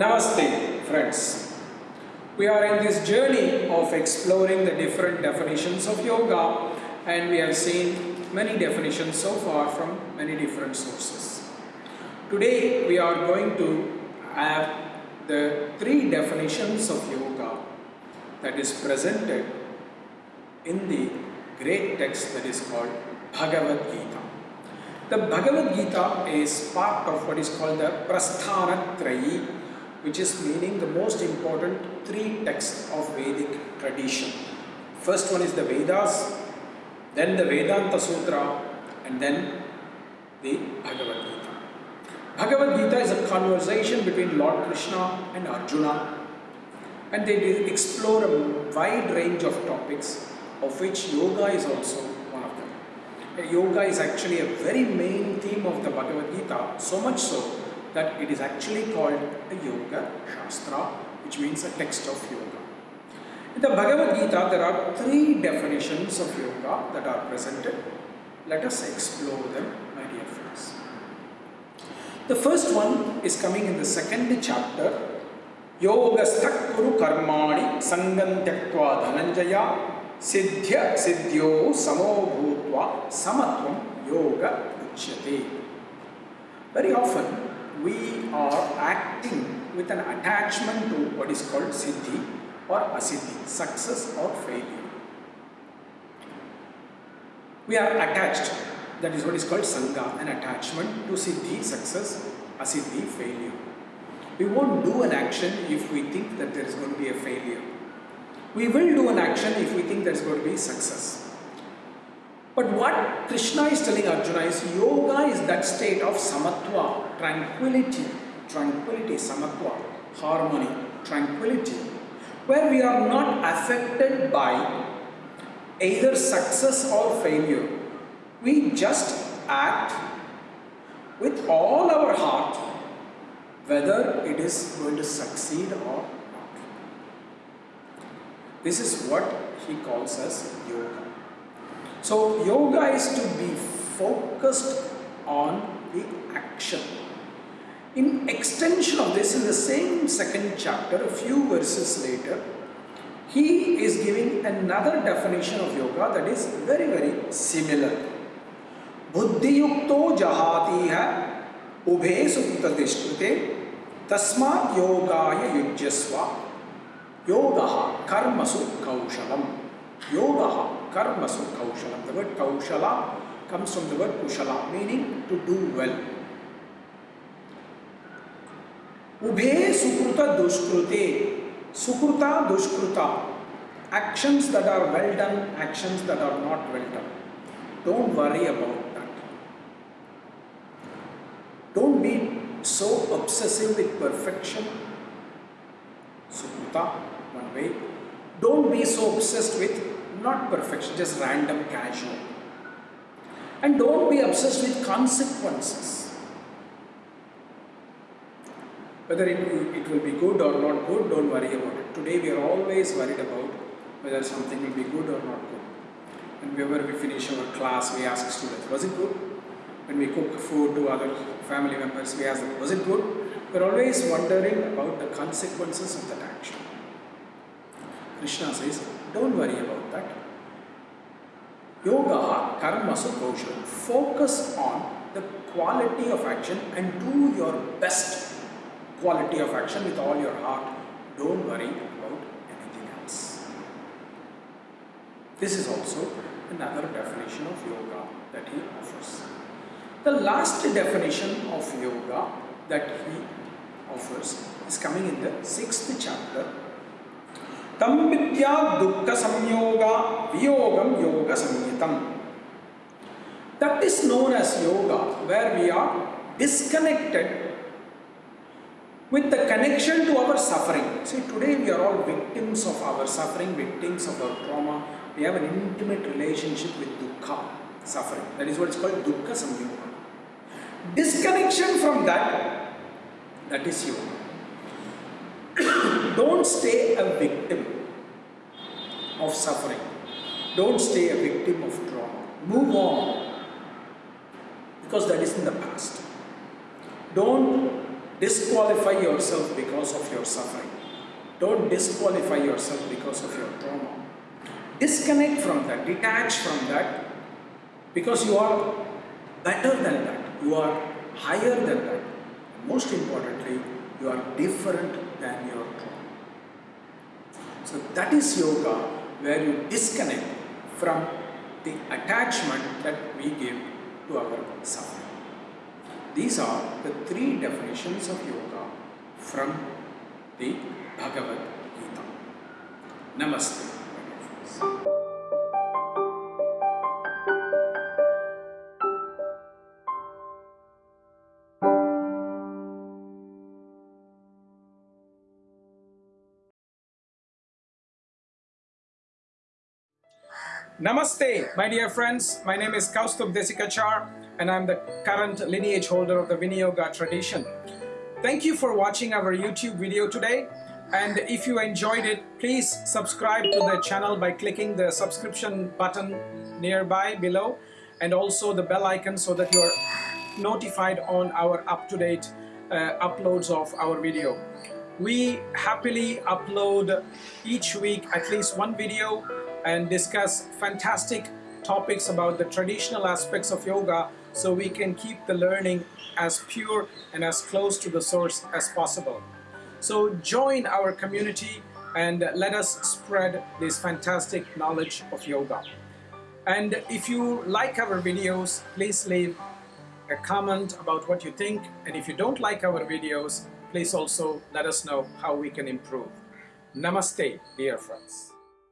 Namaste, friends. We are in this journey of exploring the different definitions of yoga, and we have seen many definitions so far from many different sources. Today, we are going to have the three definitions of yoga that is presented in the great text that is called Bhagavad Gita. The Bhagavad Gita is part of what is called the Prasthana Trayi, which is meaning the most important three texts of Vedic tradition. First one is the Vedas, then the Vedanta Sutra, and then the Bhagavad Gita. Bhagavad Gita is a conversation between Lord Krishna and Arjuna, and they explore a wide range of topics, of which yoga is also one of them. Yoga is actually a very main theme of the Bhagavad Gita, so much so that it is actually called a Yoga Shastra, which means a text of yoga. In the Bhagavad Gita, there are three definitions of yoga that are presented. Let us explore them, my dear friends. The first one is coming in the second chapter. Yogasthak kuru karmani sangam tyaktva dhananjaya siddhya siddhyo samo bhutva samatvam yoga uchyate. Very often we are acting with an attachment to what is called siddhi or asiddhi, success or failure. We are attached, that is what is called sangha, an attachment to siddhi, success, asiddhi, failure. We won't do an action if we think that there is going to be a failure. We will do an action if we think there is going to be success. But what Krishna is telling Arjuna is yoga is that state of samatva, tranquility, tranquility, samatva, harmony, tranquility, where we are not affected by either success or failure. We just act with all our heart whether it is going to succeed or not. This is what he calls as yoga. So, yoga is to be focused on the action. In extension of this, in the same second chapter, a few verses later, he is giving another definition of yoga that is very, very similar. बुद्धियुक्तो जहाति है उभे सुकृततिष्ठुते तस्मात् योगाय युज्यस्व योगः कर्मसु कौशलम् योगः karma. So kaushala. The word kaushala comes from the word kushala, meaning to do well. Ube sukruta duskrute. Sukruta duskruta. Actions that are well done, actions that are not well done. Don't worry about that. Don't be so obsessive with perfection. Sukruta, one way. Don't be so obsessed with not perfection just random casual. And don't be obsessed with consequences. Whether it, it will be good or not good don't worry about it. Today we are always worried about whether something will be good or not good. And whenever we finish our class we ask students was it good? When we cook food to other family members we ask them was it good? We're always wondering about the consequences of that action. Krishna says don't worry about that yoga karmasu kaushalam focus on the quality of action and do your best quality of action with all your heart. Don't worry about anything else. This is also another definition of yoga that he offers. The last definition of yoga that he offers is coming in the sixth chapter. Vidya dukkha samyoga viyogam yoga samyitam. That is known as yoga where we are disconnected with the connection to our suffering. See, today we are all victims of our suffering, victims of our trauma. We have an intimate relationship with dukkha, suffering. That is what is called dukkha samyoga. Disconnection from that, that is yoga. Don't stay a victim of suffering. Don't stay a victim of trauma. Move on. Because that is in the past. Don't disqualify yourself because of your suffering. Don't disqualify yourself because of your trauma. Disconnect from that, detach from that because you are better than that, you are higher than that. Most importantly, you are different than your trauma. So that is yoga where you disconnect from the attachment that we give to our suffering. These are the three definitions of yoga from the Bhagavad Gita. Namaste. Namaste, my dear friends. My name is Kausthub Desikachar and I'm the current lineage holder of the Viniyoga tradition. Thank you for watching our YouTube video today. And if you enjoyed it, please subscribe to the channel by clicking the subscription button nearby below and also the bell icon so that you're notified on our up-to-date uh, uploads of our video. We happily upload each week at least one video and discuss fantastic topics about the traditional aspects of yoga so we can keep the learning as pure and as close to the source as possible. So join our community and let us spread this fantastic knowledge of yoga. And if you like our videos, please leave a comment about what you think. And if you don't like our videos, please also let us know how we can improve. Namaste, dear friends.